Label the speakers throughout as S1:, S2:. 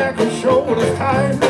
S1: neck and shoulders tight.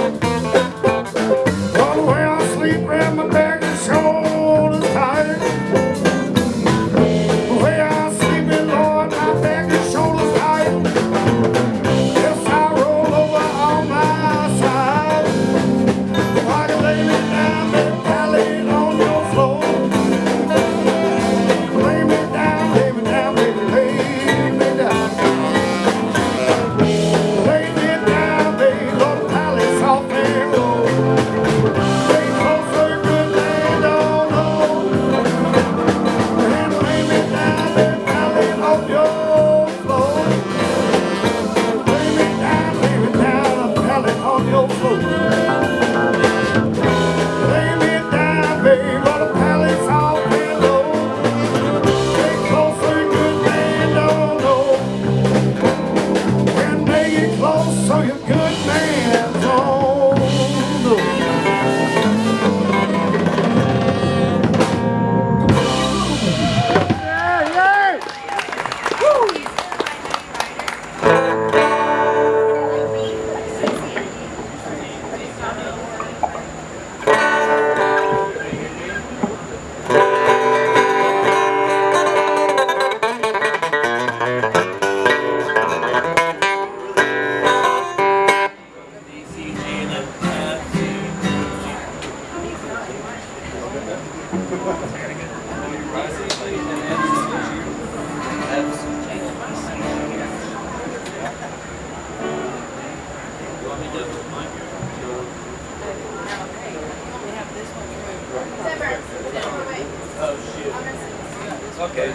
S2: Okay,